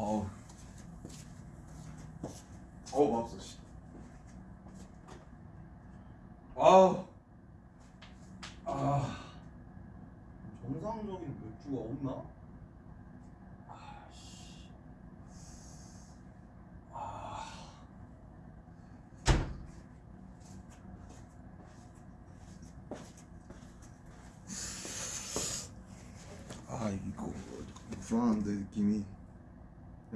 어우. 어우 마법사 씨. 아우. 아. 정상적인 맥주가 없나? 아 이거 불안한데 느낌이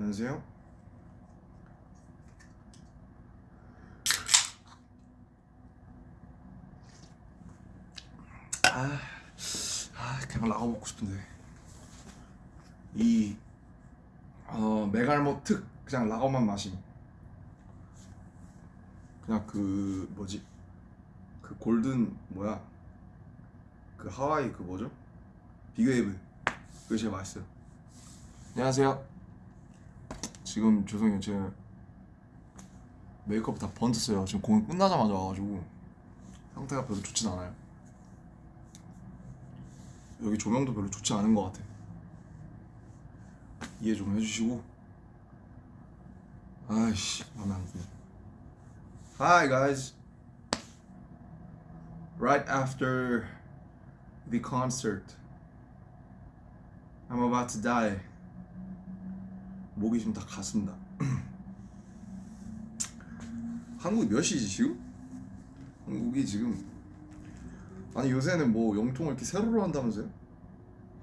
안녕하세요. 아, 아 그냥 라고 먹고 싶은데. 이 어, 메갈모 특 그냥 라거만 마심 그냥 그 뭐지? 그 골든 뭐야? 그 하와이 그 뭐죠? 비그웨이브. 그게 제일 맛있어요. 안녕하세요 지금 죄송해요. 제가 메이크업 다 번졌어요. 지금 공연 끝나자마자 와가지고 상태가 별로 좋진 않아요. 여기 조명도 별로 좋지 않은 것 같아. 이해 좀 해주시고. 아이씨 마음에 안 드네. Hi guys. Right after the concert. I'm about to die. 목이 지금 다 갔습니다. 한국 몇 시지 지금? 한국이 지금 아니 요새는 뭐 영통을 이렇게 세로로 한다면서요?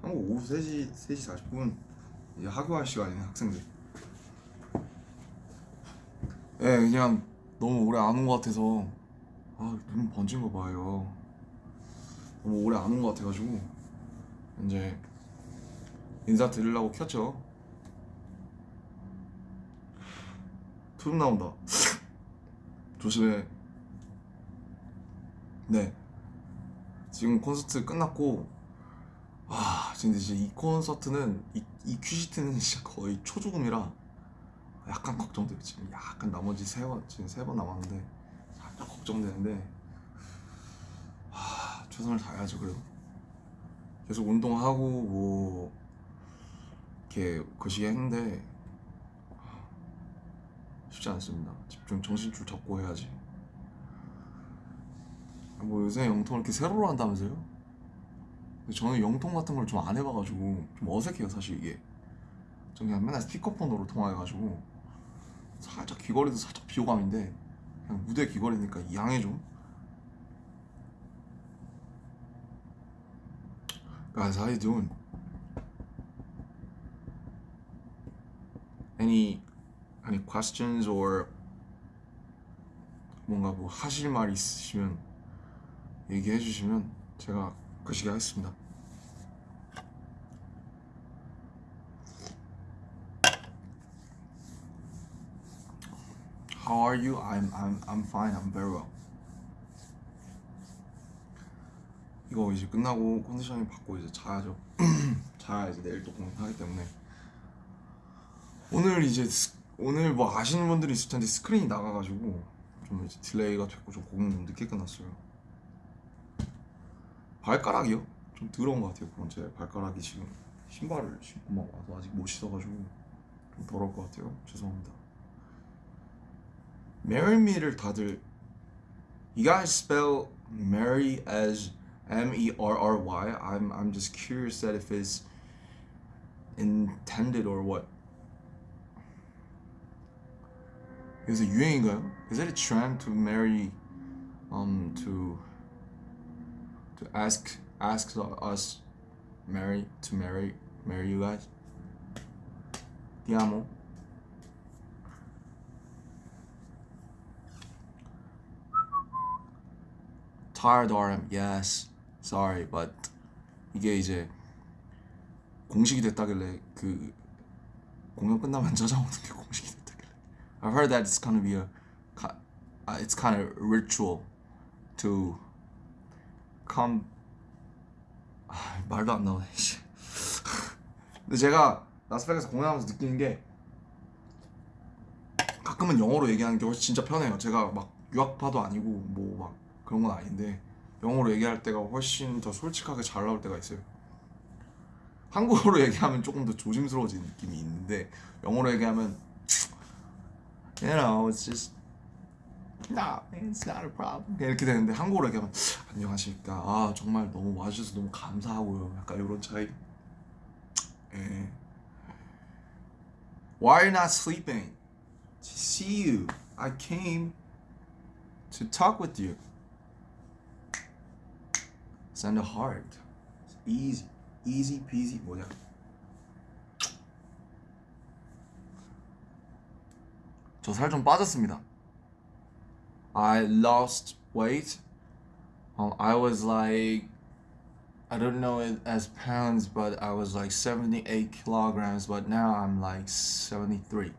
한국 오후 3시 3시 40분 이제 학교할 시간이네 학생들. 예 그냥 너무 오래 안 온 것 같아서 아 눈 번진 거 봐요. 너무 오래 안 온 것 같아가지고 이제 인사 드리려고 켰죠. 투름 나온다. 조심해. 네. 지금 콘서트 끝났고, 와, 근데 이제 이 콘서트는, 이, 이 큐시트는 진짜 거의 초조금이라 약간 걱정돼요. 지금 약간 나머지 세 번, 지금 세 번 남았는데, 살짝 걱정되는데, 와, 최선을 다해야죠, 그래도. 계속 운동하고, 뭐, 이렇게 거시기 했는데 쉽지 않습니다. 집중 정신줄 잡고 해야지. 뭐 요새 영통을 이렇게 세로로 한다면서요? 근데 저는 영통 같은 걸 좀 안 해봐가지고 좀 어색해요 사실 이게. 전 그냥 맨날 스피커폰으로 통화해가지고 살짝 귀걸이도 살짝 비호감인데 그냥 무대 귀걸이니까 양해 좀. Guys, how you doing? any any questions or 뭔가 뭐 하실 말 있으시면 얘기해 주시면 제가 거시기 하겠습니다. How are you? I'm I'm I'm fine. I'm very well. 이거 이제 끝나고 conditioning 받고 이제 자야죠. 자야 이제 내일 또 공연하기 때문에. 오늘 이제 스- 오늘 뭐 아시는 분들이 있을 텐데 스크린이 나가가지고 좀 이제 delay가 됐고 좀 공연 좀 늦게 끝났어요. 발가락이요? 좀 더러운 것 같아요. 그건 제 발가락이 지금 신발을 신고 막 와서 아직 못 씻어가지고 좀 더러울 것 같아요. 죄송합니다. Marry me를 다들 You guys spell marry as M E R R Y. I'm I'm just curious that if it's intended or what. 요새 유행인가요? Is it a trend to marry, um, to to ask ask us marry to marry marry you guys? Ti amo. Tired RM, yes. Sorry, but 이게 이제 공식이 됐다길래 그 공연 끝나면 찾아오는 게 공식이 I've heard that it's gonna be a, uh, it's kind of ritual to come. 아, 말도 안 나오네. 씨. 근데 제가 라스베가스 공연하면서 느끼는 게 가끔은 영어로 얘기하는 게 훨씬 진짜 편해요. 제가 막 유학파도 아니고 뭐 막 그런 건 아닌데 영어로 얘기할 때가 훨씬 더 솔직하게 잘 나올 때가 있어요. 한국어로 얘기하면 조금 더 조심스러워지는 느낌이 있는데 영어로 얘기하면 you know it's just nah it's not a problem 이렇게 되는데 한국어로 얘기하면 안녕하십니까 아 정말 너무 와주셔서 너무 감사하고요 약간 이런 차이 예. Why are you not sleeping? To see you. I came to talk with you. Send a heart. It's easy. Easy peasy. 뭐냐? 저 살 좀 빠졌습니다. I lost weight. Um, I was like, I don't know it as pounds, but I was like 78 kilograms, but now I'm like 73.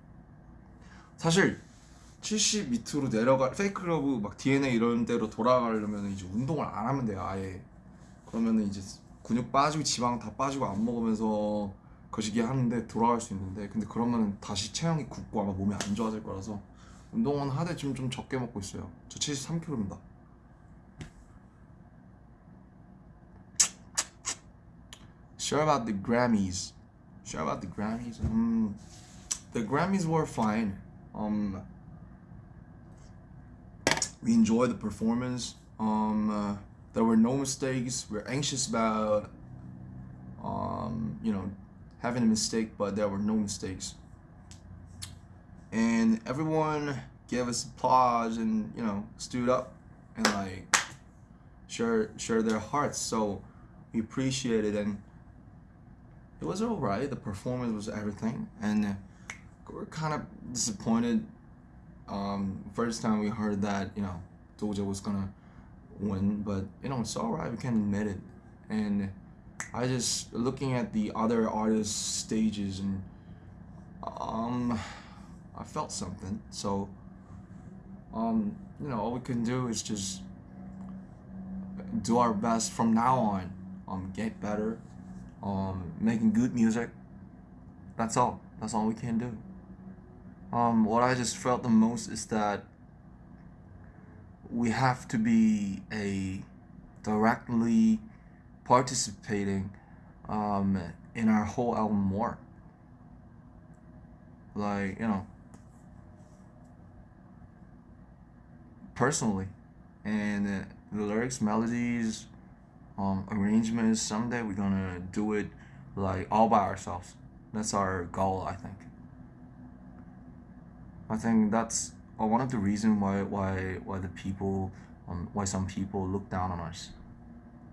사실 70 밑으로 내려가 페이크러브 막 DNA 이런 데로 돌아가려면 이제 운동을 안 하면 돼요 아예 그러면은 이제 근육 빠지고 지방 다 빠지고 안 먹으면서 거시기 하는데 돌아갈 수 있는데 근데 그러면은 다시 체형이 굳고 아마 몸이 안 좋아질 거라서 운동은 하되 지금 좀 적게 먹고 있어요 저 73kg입니다 Sure about the Grammys Sure about the Grammys um, The Grammys were fine um we enjoyed the performance um uh, there were no mistakes we're anxious about um you know having a mistake but there were no mistakes. And everyone gave us applause and you know stood up and like share share their hearts. So we appreciated and it was all right. The performance was everything. And uh, we're kind of disappointed um, first time we heard that you know Doja was gonna win, but you know it's alright. We can admit it. And I just looking at the other artists' stages and um, I felt something. So um, you know all we can do is just do our best from now on. Um, get better. Um, making good music. That's all. That's all we can do. Um, what I just felt the most is that we have to be a directly participating um, in our whole album more. Like, you know, personally. And uh, the lyrics, melodies, um, arrangements, someday we're gonna do it like all by ourselves. That's our goal, I think. I think that's uh, one of the reasons why why why the people um, why some people look down on us.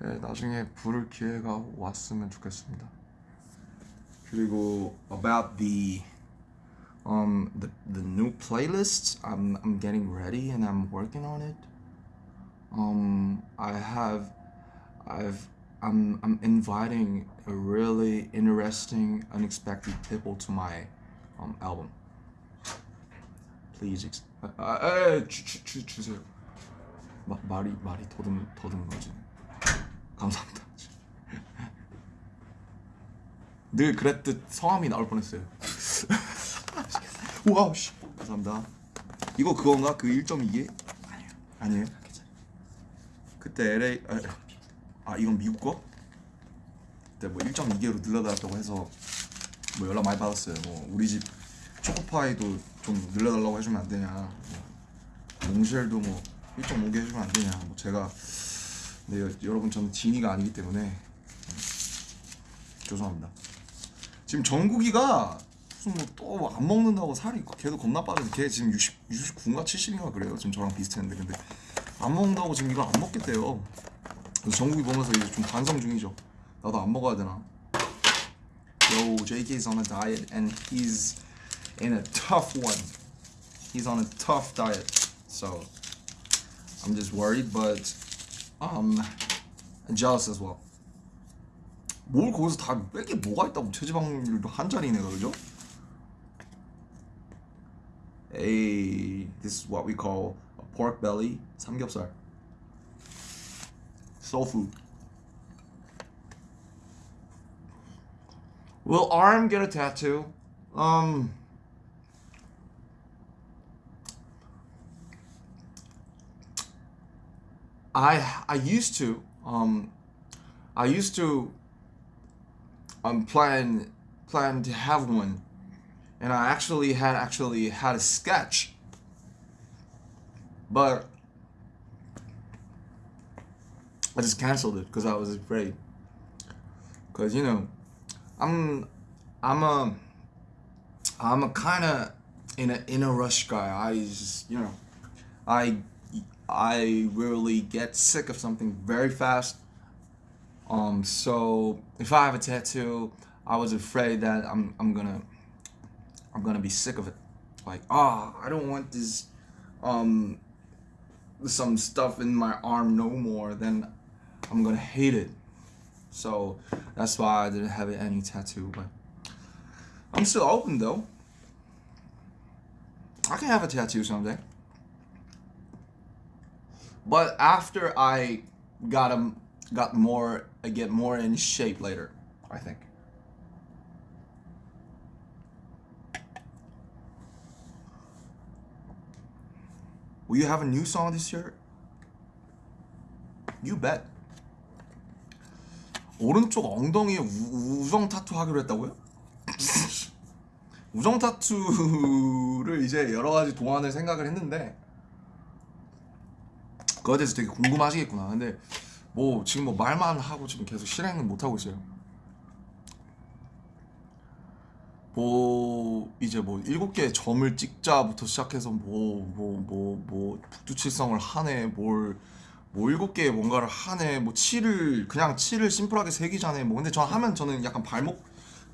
네, 나중에 부를 기회가 왔으면 좋겠습니다 그리고 about the um the the new playlists I'm I'm getting ready and I'm working on it um I have I've I'm I'm inviting a really interesting unexpected people to my um album please ex- 아, 아, 아, 주, 주, 주, 주세요 마, 말이 말이 더듬 더듬 거지 감사합니다. 늘 그랬듯 성함이 나올 뻔했어요. 와우 씨. 감사합니다. 이거 그건가? 그 1.2개 아니에요. 아니에요? 그때 LA 아, 아 이건 미국 거? 그때 뭐 1.2개로 늘려달라고 해서 뭐 연락 많이 받았어요. 뭐 우리 집 초코파이도 좀 늘려달라고 해주면 안 되냐. 뭐 몽쉘도 뭐 1.5개 해주면 안 되냐. 뭐 제가 네 여- 여러분 저는 지니가 아니기 때문에 음, 죄송합니다. 지금 정국이가 무슨 뭐 또 안 먹는다고 살이 걔도 겁나 빠져서 걔 지금 60, 69인가 70인가 그래요. 지금 저랑 비슷했는데 근데 안 먹는다고 지금 이걸 안 먹겠대요. 그래서 정국이 보면서 이제 좀 반성 중이죠. 나도 안 먹어야 되나? Yo, JK's on a diet and he's in a tough one. He's on a tough diet. So I'm just worried, but um jealous as well. 뭘 거기서 다 뺄 게 뭐가 있다고 체지방률도 한 자리네 그죠? 에이, this is what we call pork belly 삼겹살. Soul food. Will Arm get a tattoo? Um. I I used to um I used to um plan plan to have one. And I actually had actually had a sketch. But I just canceled it because I was afraid. Because you know I'm I'm a I'm a kind of in a in a rush guy. I just you know I I really get sick of something very fast. Um, so if I have a tattoo, I was afraid that I'm I'm gonna I'm gonna be sick of it. Like, ah, I don't want this um some stuff in my arm no more. Then I'm gonna hate it. So that's why I didn't have any tattoo. But I'm still open though. I can have a tattoo someday. But after I got him, got more, I get more in shape later. I think. Will you have a new song this year? You bet. 오른쪽 엉덩이에 우, 우정 타투 하기로 했다고요? 우정 타투를 이제 여러 가지 동안을 생각을 했는데 그거에 대해서 되게 궁금하시겠구나. 근데 뭐 지금 뭐 말만 하고 지금 계속 실행은 못 하고 있어요. 뭐 이제 뭐 일곱 개의 점을 찍자부터 시작해서 뭐 뭐 뭐 뭐 북두칠성을 하네 뭘뭐 일곱 개의 뭔가를 하네 뭐 칠을 그냥 칠을 심플하게 새기자네 뭐 근데 저 하면 저는 약간 발목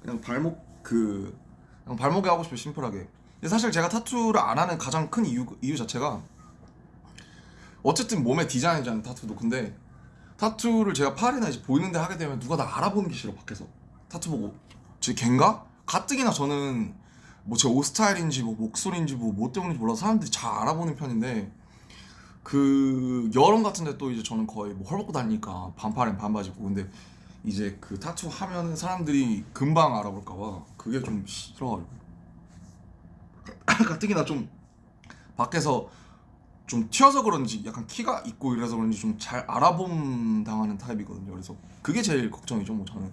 그냥 발목 그 그냥 발목에 하고 싶어요 심플하게 근데 사실 제가 타투를 안 하는 가장 큰 이유 이유 자체가 어쨌든 몸에 디자인이잖아요 타투도 근데 타투를 제가 팔이나 이제 보이는데 하게 되면 누가 나 알아보는 게 싫어 밖에서. 타투 보고. 제 걘가? 가뜩이나 저는 뭐 제 옷 스타일인지 뭐 목소리인지 뭐 뭐 때문인지 몰라서 사람들이 잘 알아보는 편인데 그 여름 같은데 또 이제 저는 거의 뭐 헐벗고 다니니까 반팔엔 반바지고. 근데 이제 그 타투 하면은 사람들이 금방 알아볼까봐 그게 좀 싫어가지고. 가뜩이나 좀 밖에서 좀 튀어서 그런지 약간 키가 있고 이래서 그런지 좀 잘 알아봄 당하는 타입이거든요. 그래서 그게 제일 걱정이죠, 뭐 저는.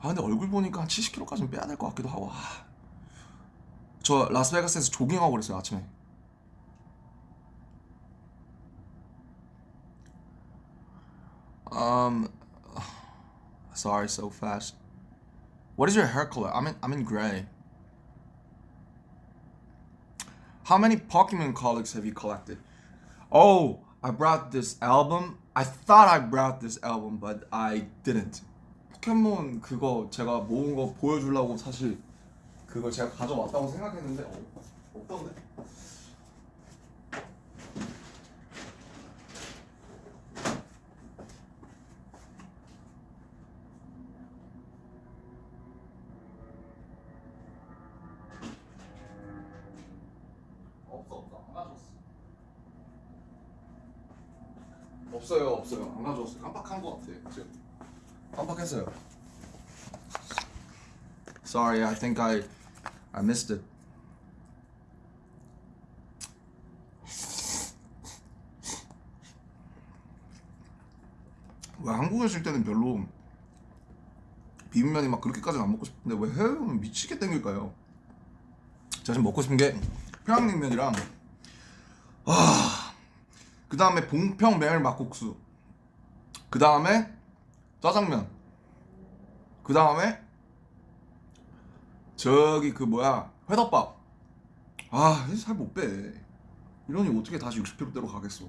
아 근데 얼굴 보니까 한 70kg까지는 빼야 될 것 같기도 하고. 아. 저 라스베가스에서 조깅하고 그랬어요 아침에. Um, sorry, so fast. What is your hair color? I'm in I'm in gray. How many Pokemon colors have you collected? Oh, I brought this album. I thought I brought this album, but I didn't. 포켓몬 그거 제가 모은 거 보여주려고 사실 그거 제가 가져왔다고 생각했는데 어, 없던데. 없어 없어 안 가져왔어. 없어요 없어요 안 가져왔어요 깜빡한 거 같아 지금 깜빡했어요. Sorry, I think I I missed it. 왜 한국에 있을 때는 별로 비빔면이 막 그렇게까지는 안 먹고 싶은데 왜 해외 오면 미치게 땡길까요? 제가 지금 먹고 싶은 게 평양냉면이랑 아, 그 다음에 봉평 메밀 막국수 그 다음에 짜장면 그 다음에 저기 그 뭐야 회덮밥 아 살 못 빼 이러니 어떻게 다시 60kg대로 가겠어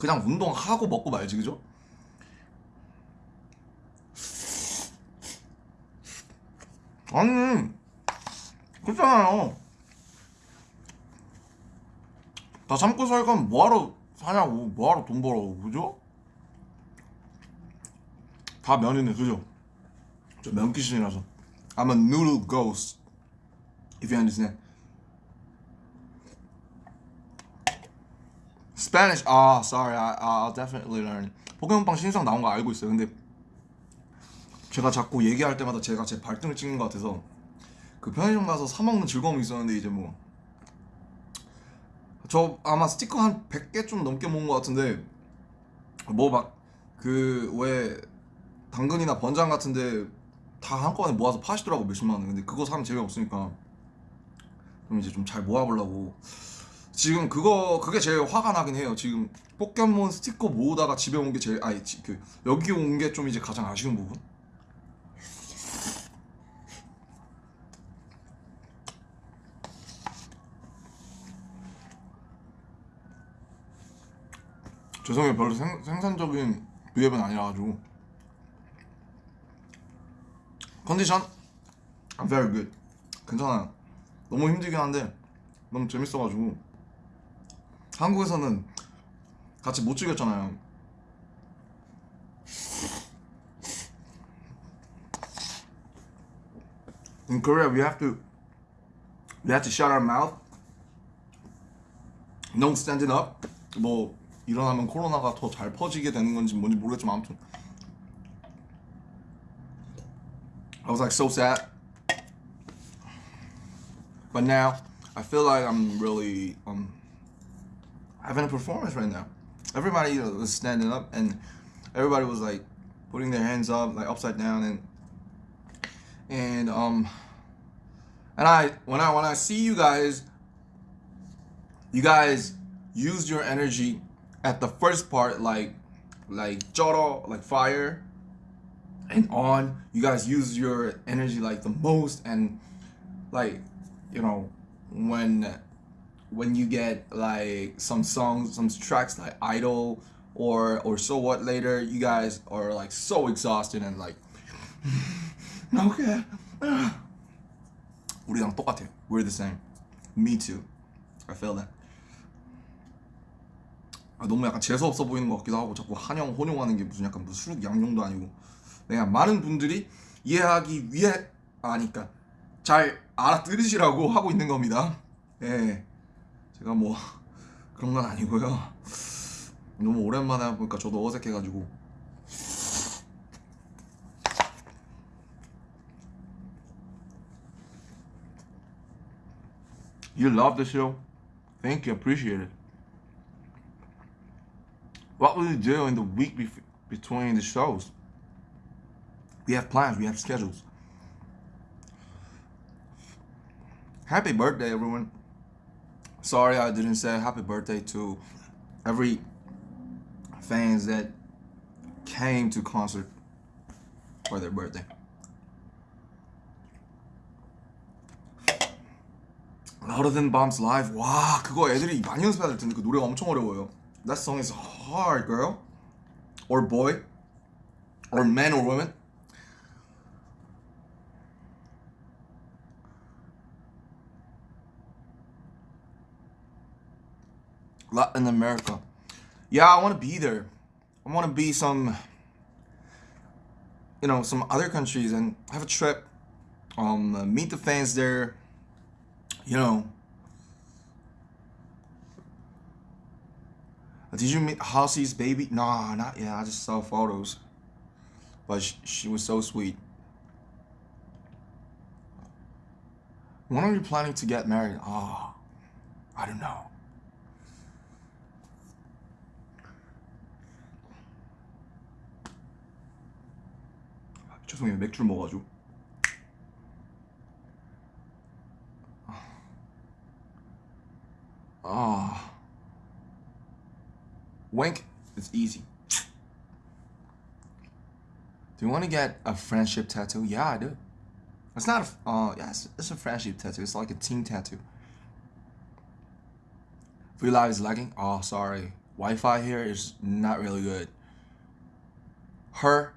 그냥 운동하고 먹고 말지 그죠? 아니 그렇잖아요 다 참고 살 거면 뭐하러 사냐고 뭐하러 돈 벌어 그죠? 다 면이네 그죠? 저 면귀신이라서 I'm a noodle ghost if you understand. Spanish 아 sorry I, I'll definitely learn. 포켓몬빵 신상 나온 거 알고 있어요. 근데 제가 자꾸 얘기할 때마다 제가 제 발등을 찍는 것 같아서 그 편의점 가서 사 먹는 즐거움이 있었는데 이제 뭐 저 아마 스티커 한 100개 좀 넘게 모은 것 같은데 뭐 막 그 왜 당근이나 번장 같은데 다 한꺼번에 모아서 파시더라고 몇십만 원. 근데 그거 사면 재미없으니까. 그럼 이제 좀 잘 모아보려고. 지금 그거 그게 제일 화가 나긴 해요. 지금 포켓몬 스티커 모으다가 집에 온 게 제일 아니 지- 그 여기 온 게 좀 이제 가장 아쉬운 부분? 죄송해요. 별로 생, 생산적인 비앱은 아니라가지고 컨디션? I'm very good. 괜찮아요. 너무 힘들긴 한데 너무 재밌어가지고. 한국에서는 같이 못 즐겼잖아요. In Korea we have to we have to shut our mouth. No standing up. 뭐 일어나면 코로나가 더 잘 퍼지게 되는 건지 뭔지 모르겠지만 아무튼 was like so sad But now I feel like I'm really um having a performance right now. Everybody was standing up and everybody was like putting their hands up like upside down and and um and I when I when I see you guys you guys used your energy at the first part like like joro like fire and on you guys use your energy like the most and like you know when when you get like some songs some tracks like idol or or so what later you guys are like so exhausted and like okay 우리랑 똑같아요 we're the same me too I feel that 아, 너무 약간 재수 없어 보이는 것 같기도 하고 자꾸 한영 혼용하는 게 무슨 약간 무슨 수륙 양용도 아니고 그냥 많은 분들이 이해하기 위해 아니까 잘 알아들으시라고 하고 있는 겁니다. 예, 제가 뭐 그런 건 아니고요. 너무 오랜만에 보니까 저도 어색해가지고 You love the show? Thank you, appreciate it. What will you do in the week bef- between the shows? We have plans, we have schedules. Happy birthday, everyone. Sorry I didn't say happy birthday to every fans that came to concert for their birthday. Louder than bombs live. 와 그거 애들이 많이 연습해야 될 텐데 그 노래가 엄청 어려워요. That song is hard, girl. Or boy. Or man or woman. Latin America. Yeah, I want to be there. I want to be some, you know, some other countries and have a trip. Um, meet the fans there. You know. Did you meet Halsey's baby? Nah, not yet. I just saw photos. But she, she was so sweet. When are you planning to get married? Ah, I don't know. 죄송해요 맥주를 먹어가지고 아 wank is easy do you want to get a friendship tattoo yeah I do it's not a uh yeah it's, it's a friendship tattoo it's like a team tattoo Free Live is lagging oh sorry Wi-Fi here is not really good her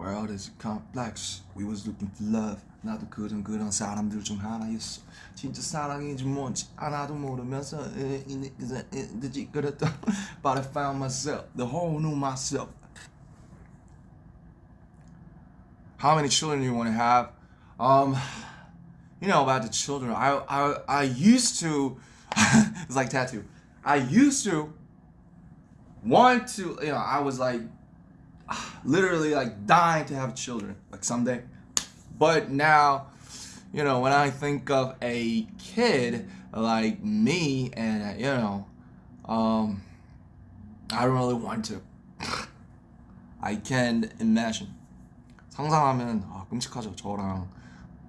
World is complex We was looking for love 나도 그런 그런 사람들 중 하나였어 진짜 사랑인지 뭔지 하나도 모르면서 늦지 그랬다 But I found myself The whole new myself How many children you want to have? Um, you know about the children. I I I used to. it's like tattoo. I used to want to. You know, I was like literally like dying to have children, like someday. But now, you know, when I think of a kid like me, and you know, um, I don't really want to. I can imagine. 상상하면 아, 끔찍하죠. 저랑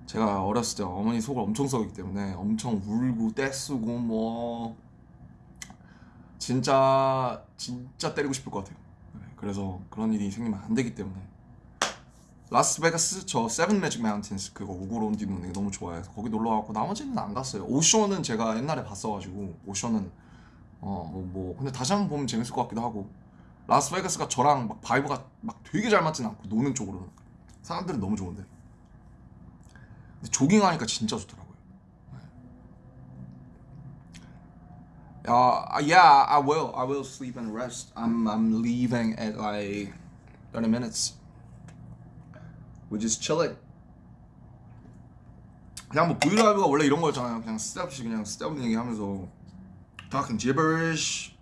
제가 어렸을 때 어머니 속을 엄청 썩이기 때문에 엄청 울고 떼쓰고 뭐 진짜 진짜 때리고 싶을 것 같아요. 네, 그래서 그런 일이 생기면 안 되기 때문에. 라스베가스 저 Seven Magic Mountains 그거 보고 run 뛰는 게 너무 좋아해서 거기 놀러 가고 나머지는 안 갔어요. 오쇼는 제가 옛날에 봤어가지고 오쇼는 어뭐 뭐, 근데 다시 한번 보면 재밌을 것 같기도 하고. 라스베가스가 저랑 막 vibe가 막 되게 잘 맞진 않고 노는 쪽으로는. 사람들은 너무 좋은데 조깅하니까 진짜 좋더라 Uh, yeah, I will. I will sleep and rest. I'm I'm leaving at like 30 minutes. We just chilling. 그냥 뭐 브이라이브가 원래 이런 거였잖아요. 그냥 쓸데없이 그냥 쓸데없는 얘기하면서 talking gibberish.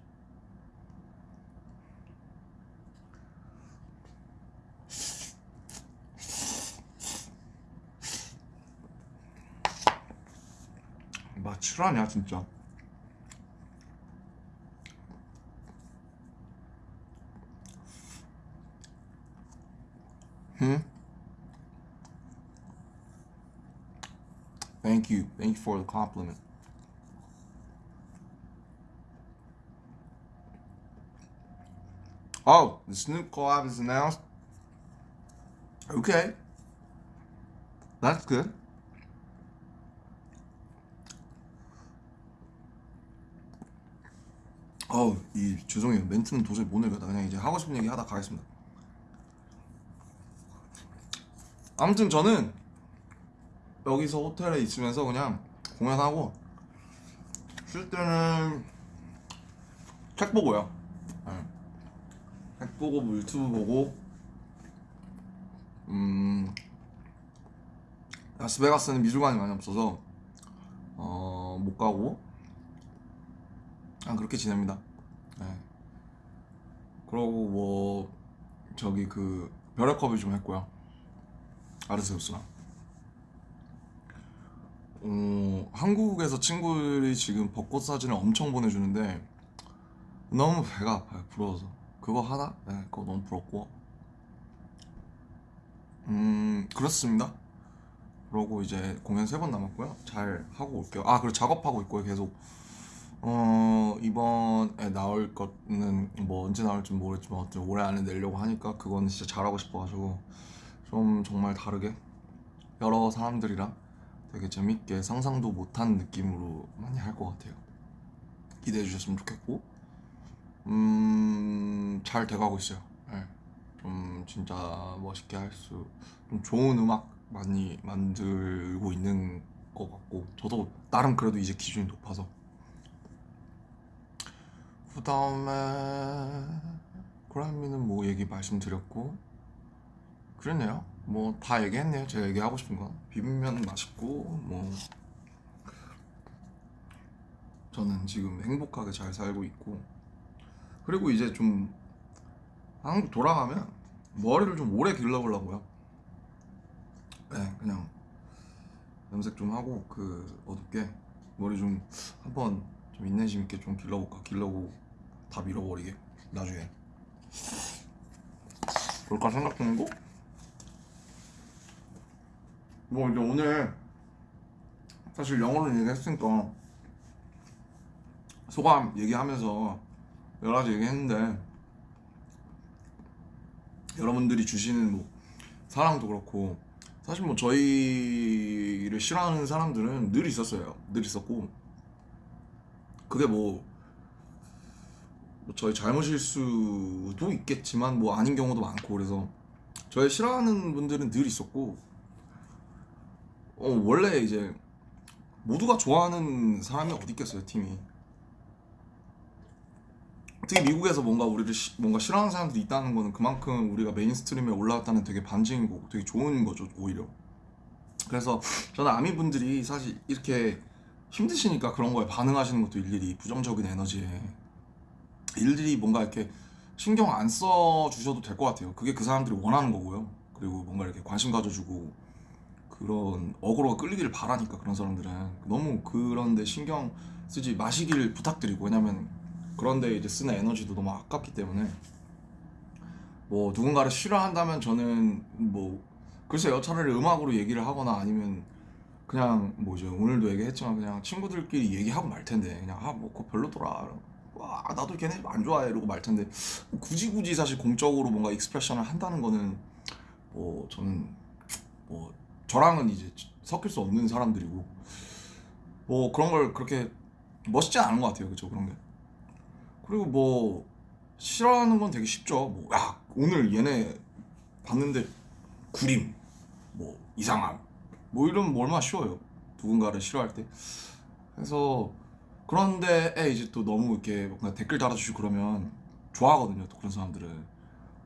막 실화냐 진짜. For the compliment. Oh, the Snoop collab is announced. Okay. That's good. 어우, 이 죄송해요. 멘트는 도저히 못 읽어다. 그냥 이제 하고 싶은 얘기 하다 가겠습니다. 아무튼 저는 여기서 호텔에 있으면서 그냥 공연하고 쉴 때는 책 보고요. 네. 책 보고 뭐 유튜브 보고 음 라스베가스는 미술관이 많이 없어서 어 못 가고 아 그렇게 지냅니다. 네. 그러고 뭐 저기 그 벼락 컵을 좀 했고요. 아르세우스랑. 어, 한국에서 친구들이 지금 벚꽃 사진을 엄청 보내주는데 너무 배가 아파요. 부러워서. 그거 하나? 네, 그거 너무 부럽고. 음, 그렇습니다. 그러고 이제 공연 세 번 남았고요. 잘 하고 올게요. 아, 그리고 작업하고 있고요. 계속. 어, 이번에 나올 거는 뭐 언제 나올지 모르겠지만 어쨌든 올해 안에 내려고 하니까 그건 진짜 잘하고 싶어가지고 좀 정말 다르게 여러 사람들이랑 되게 재밌게 상상도 못한 느낌으로 많이 할 것 같아요. 기대해 주셨으면 좋겠고, 음, 잘 돼가고 있어요. 네. 좀 진짜 멋있게 할 수, 좀 좋은 음악 많이 만들고 있는 것 같고, 저도 나름 그래도 이제 기준이 높아서. 그 다음에, 그라미는 뭐 얘기 말씀드렸고, 그랬네요. 뭐 다 얘기했네요. 제가 얘기하고 싶은 건 비빔면 맛있고 뭐. 저는 지금 행복하게 잘 살고 있고. 그리고 이제 좀 한국 돌아가면 머리를 좀 오래 길러보려고요. 네, 그냥 염색 좀 하고 그 어둡게 머리 좀 한번 좀 인내심 있게 좀 길러볼까? 길러고 다 밀어버리게 나중에. 그럴까 생각 중이고 뭐 이제 오늘 사실 영어로 얘기했으니까 소감 얘기하면서 여러 가지 얘기했는데 여러분들이 주시는 뭐 사랑도 그렇고 사실 뭐 저희를 싫어하는 사람들은 늘 있었어요. 늘 있었고 그게 뭐, 뭐 저희 잘못일 수도 있겠지만 뭐 아닌 경우도 많고 그래서 저의 싫어하는 분들은 늘 있었고 어, 원래 이제 모두가 좋아하는 사람이 어디 있겠어요 팀이? 특히 미국에서 뭔가 우리를 시- 뭔가 싫어하는 사람들이 있다는 거는 그만큼 우리가 mainstream에 올라왔다는 되게 반증이고 되게 좋은 거죠 오히려. 그래서 저는 아미 분들이 사실 이렇게 힘드시니까 그런 거에 반응하시는 것도 일일이 부정적인 에너지에 일일이 뭔가 이렇게 신경 안 써 주셔도 될 것 같아요. 그게 그 사람들이 원하는 거고요. 그리고 뭔가 이렇게 관심 가져주고 그런 어그로가 끌리기를 바라니까 그런 사람들은. 너무 그런데 신경 쓰지 마시길 부탁드리고 왜냐면 그런데 이제 쓰는 에너지도 너무 아깝기 때문에. 뭐 누군가를 싫어한다면 저는 뭐 글쎄요 차라리 음악으로 얘기를 하거나 아니면 그냥 뭐죠 오늘도 얘기했지만 그냥 친구들끼리 얘기하고 말 텐데 그냥 아 뭐 그거 별로더라. 와 나도 걔네 안 좋아해 이러고 말 텐데. 굳이 굳이 사실 공적으로 뭔가 익스프레션을 한다는 거는 뭐 저는 뭐 저랑은 이제 섞일 수 없는 사람들이고 뭐 그런 걸 그렇게 멋있지 않은 것 같아요. 그쵸? 그런 게. 그리고 뭐 싫어하는 건 되게 쉽죠. 뭐 야 오늘 얘네 봤는데 구림 뭐 이상함 뭐 이러면 뭐 얼마나 쉬워요. 누군가를 싫어할 때. 그래서 그런데 이제 또 너무 이렇게 뭔가 댓글 달아주시고 그러면 좋아하거든요 또 그런 사람들은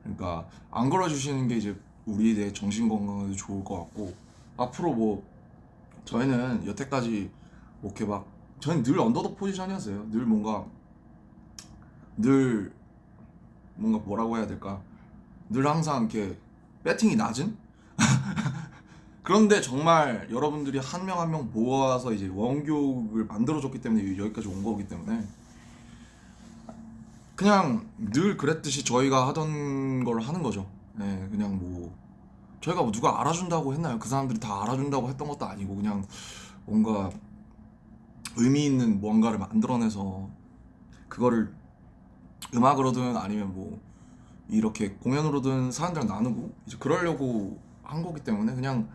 그러니까 안 걸어주시는 게 이제 우리의 정신 건강에도 좋을 것 같고 앞으로 뭐 저희는 여태까지 뭐 이렇게 막 저희는 늘 언더독 포지션이었어요. 늘 뭔가 늘 뭔가 뭐라고 해야 될까? 늘 항상 이렇게 배팅이 낮은? 그런데 정말 여러분들이 한 명 한 명 모아서 이제 원교육을 만들어줬기 때문에 여기까지 온 거기 때문에 그냥 늘 그랬듯이 저희가 하던 걸 하는 거죠. 네, 그냥 뭐 저희가 뭐 누가 알아준다고 했나요? 그 사람들이 다 알아준다고 했던 것도 아니고 그냥 뭔가 의미 있는 뭔가를 만들어내서 그거를 음악으로든 아니면 뭐 이렇게 공연으로든 사람들이랑 나누고 이제 그러려고 한 거기 때문에 그냥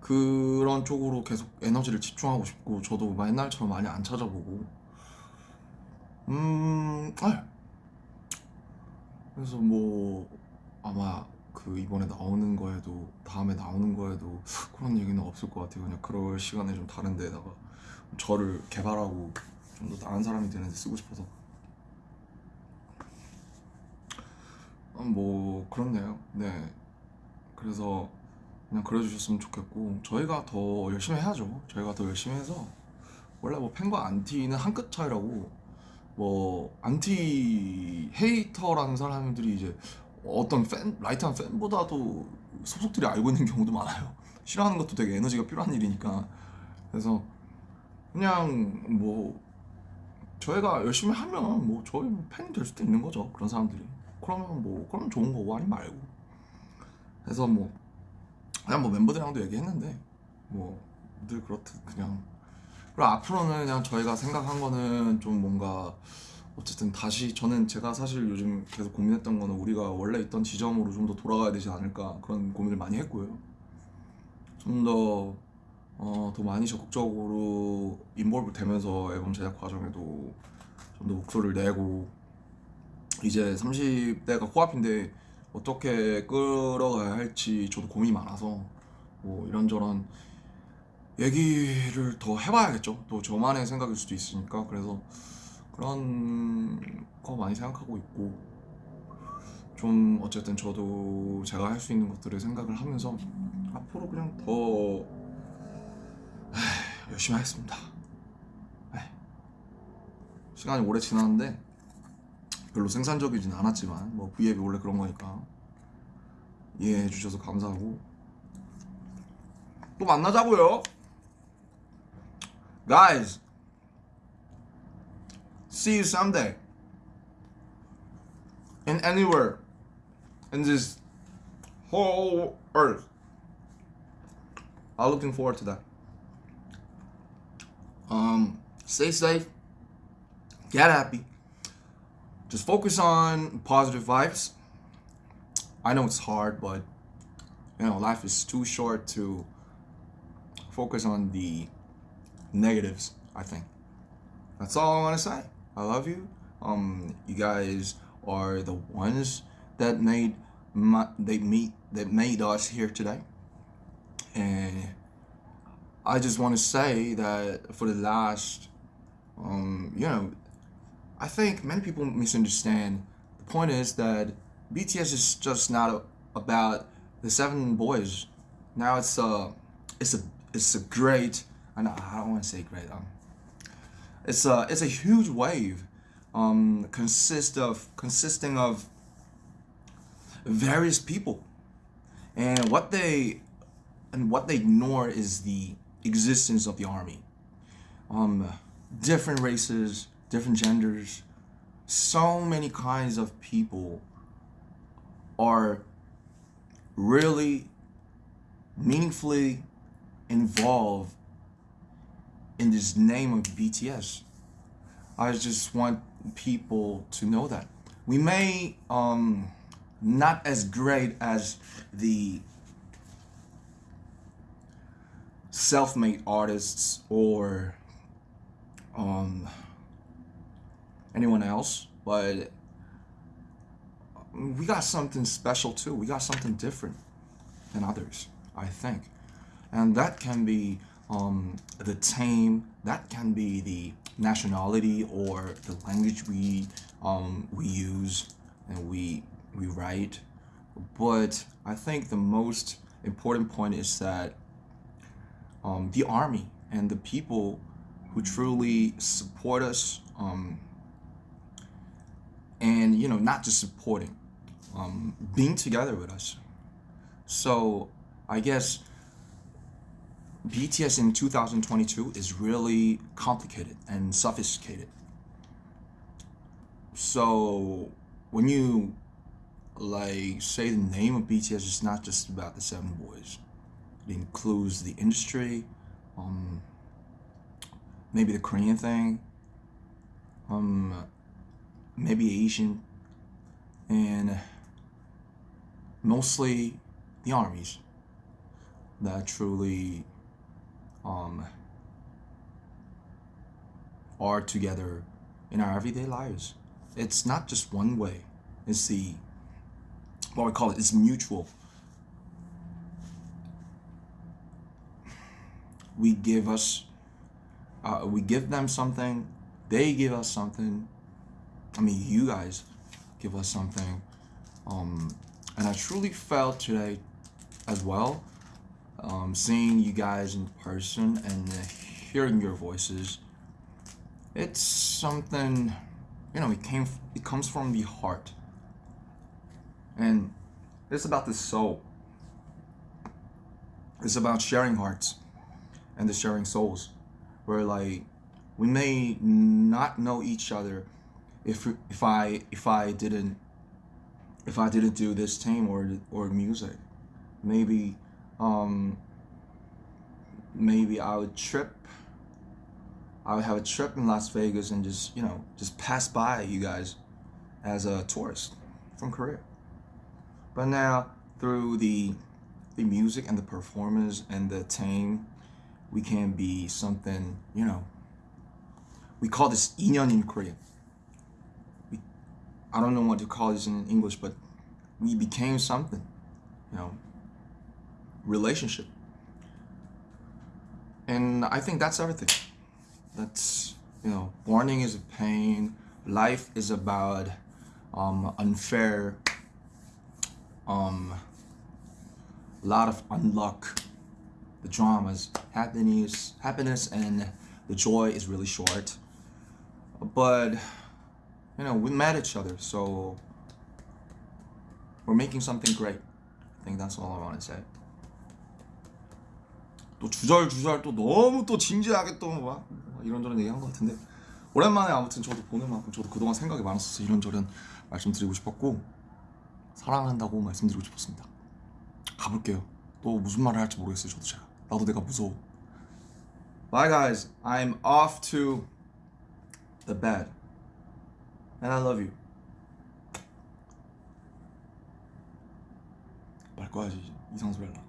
그런 쪽으로 계속 에너지를 집중하고 싶고 저도 막 옛날처럼 많이 안 찾아보고 음 아. 그래서 뭐 아마 그 이번에 나오는 거에도 다음에 나오는 거에도 그런 얘기는 없을 것 같아요. 그냥 그럴 시간에 좀 다른 데다가 저를 개발하고 좀 더 나은 사람이 되는 데 쓰고 싶어서. 어, 뭐 그렇네요. 네. 그래서 그냥 그래주셨으면 좋겠고 저희가 더 열심히 해야죠. 저희가 더 열심히 해서. 원래 뭐 팬과 안티는 한 끗 차이라고 뭐 안티 hater라는 사람들이 이제 어떤 팬 light한 팬보다도 속속들이 알고 있는 경우도 많아요. 싫어하는 것도 되게 에너지가 필요한 일이니까. 그래서 그냥 뭐 저희가 열심히 하면 뭐 저희 팬이 될 수도 있는 거죠 그런 사람들이. 그러면 뭐 그러면 좋은 거고 아니 말고. 그래서 뭐 그냥 뭐 멤버들이랑도 얘기했는데 뭐 늘 그렇듯 그냥. 그리고 앞으로는 그냥 저희가 생각한 거는 좀 뭔가 어쨌든 다시 저는 제가 사실 요즘 계속 고민했던 거는 우리가 원래 있던 지점으로 좀 더 돌아가야 되지 않을까 그런 고민을 많이 했고요 좀더 어, 더 많이 적극적으로 인볼브 되면서 앨범 제작 과정에도 좀 더 목소리를 내고 이제 30대가 코앞인데 어떻게 끌어가야 할지 저도 고민이 많아서 뭐 이런저런 얘기를 더 해봐야겠죠. 또 저만의 생각일 수도 있으니까 그래서 그런 거 많이 생각하고 있고 좀 어쨌든 저도 제가 할 수 있는 것들을 생각을 하면서 앞으로 그냥 더 에이, 열심히 하겠습니다. 에이. 시간이 오래 지났는데 별로 생산적이진 않았지만 뭐 V앱이 원래 그런 거니까 이해해 주셔서 감사하고 또 만나자고요 guys see you someday in anywhere in this whole earth I'm looking forward to that um stay safe get happy just focus on positive vibes. I know it's hard, but you know, life is too short to focus on the negatives, I think. That's all I want to say. I love you. Um you guys are the ones that made my they meet that made us here today. And I just want to say that for the last, um, you know, I think many people misunderstand. The point is that BTS is just not about the seven boys. Now it's a, it's a, it's a great. I I don't want to say great. Um, it's a, it's a huge wave. Um, consist of consisting of various people, and what they, and what they ignore is the existence of the army. Um, different races, different genders, so many kinds of people are really meaningfully involved in this name of BTS. I just want people to know that. We may um not as great as the self-made artists or um anyone else, but we got something special too. We got something different than others, I think. And that can be um, the team that can be the nationality or the language we um, we use and we we write. But I think the most important point is that um, the army and the people who truly support us um, and you know not just supporting um, being together with us so i guess bts in 2022 is really complicated and sophisticated. So when you like say the name of bts it's not just about the seven boys. It includes the industry um, maybe the korean thing um, maybe Asian, and mostly the armies that truly um, are together in our everyday lives. It's not just one way. It's the what we call it. It's mutual. We give us, uh, we give them something. They give us something I mean, you guys give us something. Um, and I truly felt today as well, um, seeing you guys in person and hearing your voices. It's something, you know, it came, it comes from the heart. And it's about the soul. It's about sharing hearts and the sharing souls. Where like, we may not know each other if if I if I didn't if I didn't do this team or or music, maybe um, maybe I would trip. I would have a trip in Las Vegas and just you know just pass by you guys as a tourist from Korea. But now through the the music and the performance and the team, we can be something you know. We call this inyeon in Korean. I don't know what to call this in English, but we became something, you know, relationship. And I think that's everything. That's, you know, warning is a pain. Life is about um, unfair, um, a lot of unluck, the dramas, happiness, happiness and the joy is really short. But you know, we met each other, so we're making something great. I think that's all I want to say. 또 주절주절 또 너무 또 진지하게 또 막 이런저런 얘기한 것 같은데 오랜만에 아무튼 저도 보는 만큼 저도 그동안 생각이 많았어서 이런저런 말씀드리고 싶었고 사랑한다고 말씀드리고 싶었습니다. 가볼게요. 또 무슨 말을 할지 모르겠어요. 저도 제가 나도 내가 무서워. Bye guys, I'm off to the bed. And I love you. 말 꺼야지 이상 소리 할라